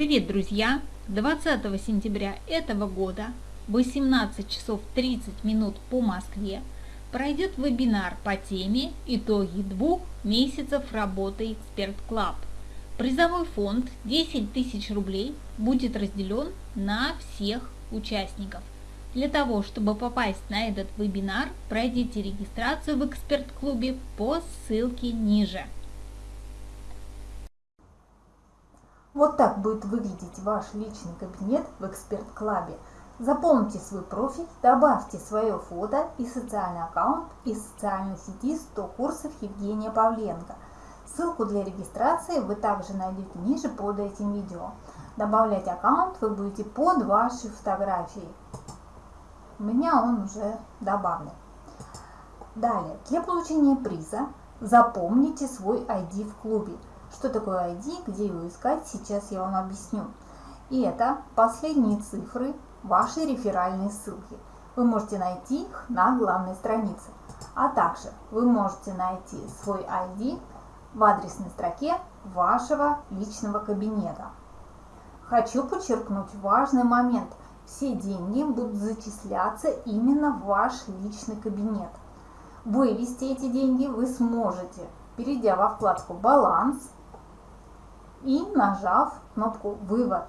Привет, друзья! 20 сентября этого года в 18 часов 30 минут по Москве пройдет вебинар по теме «Итоги двух месяцев работы Expert Club». Призовой фонд 10 тысяч рублей будет разделен на всех участников. Для того, чтобы попасть на этот вебинар, пройдите регистрацию в Эксперт-клубе по ссылке ниже. Вот так будет выглядеть ваш личный кабинет в эксперт-клабе. Заполните свой профиль, добавьте свое фото и социальный аккаунт из социальной сети 100 курсов Евгения Павленко. Ссылку для регистрации вы также найдете ниже под этим видео. Добавлять аккаунт вы будете под вашей фотографией. У меня он уже добавлен. Далее, для получения приза запомните свой ID в клубе. Что такое ID, где его искать, сейчас я вам объясню. И это последние цифры вашей реферальной ссылки. Вы можете найти их на главной странице. А также вы можете найти свой ID в адресной строке вашего личного кабинета. Хочу подчеркнуть важный момент. Все деньги будут зачисляться именно в ваш личный кабинет. Вывести эти деньги вы сможете, перейдя во вкладку «Баланс», и нажав кнопку «Вывод».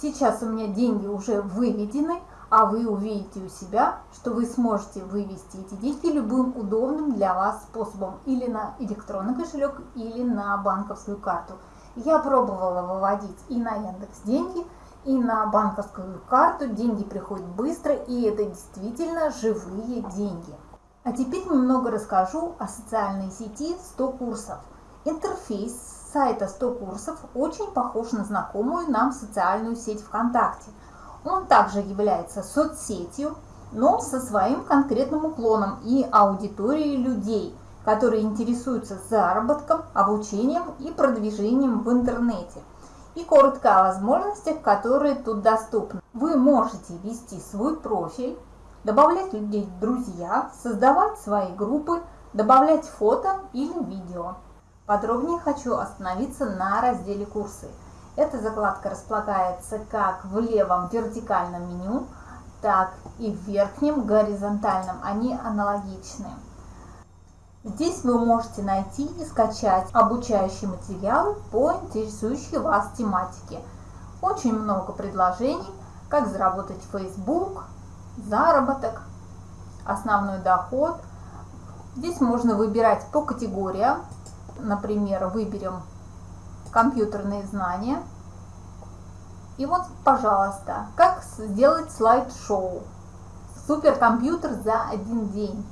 Сейчас у меня деньги уже выведены, а вы увидите у себя, что вы сможете вывести эти деньги любым удобным для вас способом или на электронный кошелек, или на банковскую карту. Я пробовала выводить и на Яндекс деньги, и на банковскую карту. Деньги приходят быстро, и это действительно живые деньги. А теперь немного расскажу о социальной сети 100 курсов – Интерфейс сайта 100 курсов очень похож на знакомую нам социальную сеть ВКонтакте. Он также является соцсетью, но со своим конкретным уклоном и аудиторией людей, которые интересуются заработком, обучением и продвижением в интернете. И коротко о возможностях, которые тут доступны. Вы можете вести свой профиль, добавлять людей в друзья, создавать свои группы, добавлять фото или видео. Подробнее хочу остановиться на разделе «Курсы». Эта закладка располагается как в левом вертикальном меню, так и в верхнем горизонтальном. Они аналогичны. Здесь вы можете найти и скачать обучающие материалы по интересующей вас тематике. Очень много предложений, как заработать в Facebook, заработок, основной доход. Здесь можно выбирать по категориям, например, выберем компьютерные знания. И вот, пожалуйста, как сделать слайд-шоу. Суперкомпьютер за один день.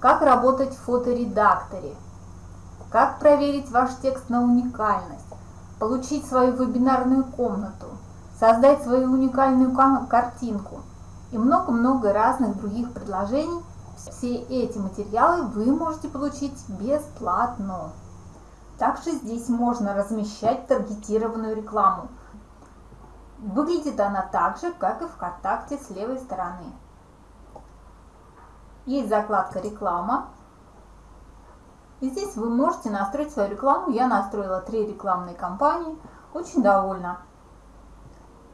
Как работать в фоторедакторе. Как проверить ваш текст на уникальность. Получить свою вебинарную комнату. Создать свою уникальную картинку. И много-много разных других предложений – все эти материалы вы можете получить бесплатно. Также здесь можно размещать таргетированную рекламу. Выглядит она так же, как и ВКонтакте с левой стороны. Есть закладка «Реклама». И здесь вы можете настроить свою рекламу. Я настроила три рекламные кампании. Очень довольна.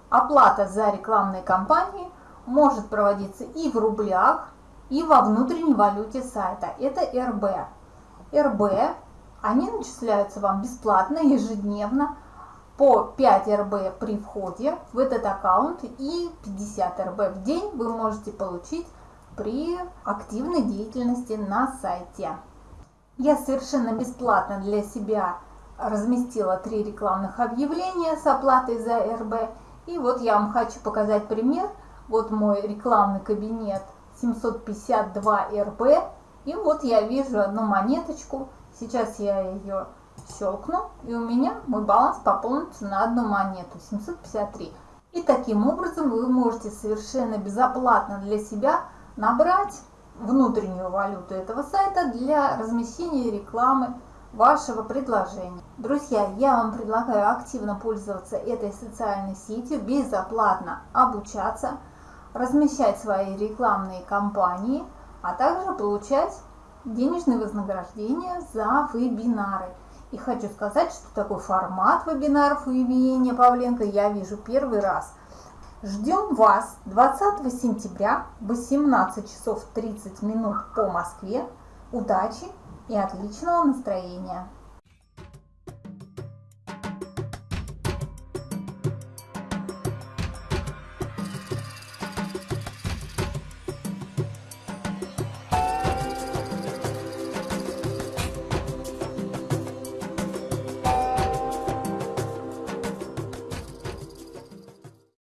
Оплата за рекламные кампании может проводиться и в рублях, и во внутренней валюте сайта. Это РБ. РБ, они начисляются вам бесплатно ежедневно по 5 РБ при входе в этот аккаунт и 50 РБ в день вы можете получить при активной деятельности на сайте. Я совершенно бесплатно для себя разместила три рекламных объявления с оплатой за РБ. И вот я вам хочу показать пример. Вот мой рекламный кабинет 752 РБ. И вот я вижу одну монеточку. Сейчас я ее щелкну, и у меня мой баланс пополнится на одну монету, 753. И таким образом вы можете совершенно безоплатно для себя набрать внутреннюю валюту этого сайта для размещения рекламы вашего предложения. Друзья, я вам предлагаю активно пользоваться этой социальной сетью, безоплатно обучаться, размещать свои рекламные кампании, а также получать денежные вознаграждения за вебинары. И хочу сказать, что такой формат вебинаров у Евгения Павленко я вижу первый раз. Ждем вас 20 сентября в 18 часов 30 минут по Москве. Удачи и отличного настроения!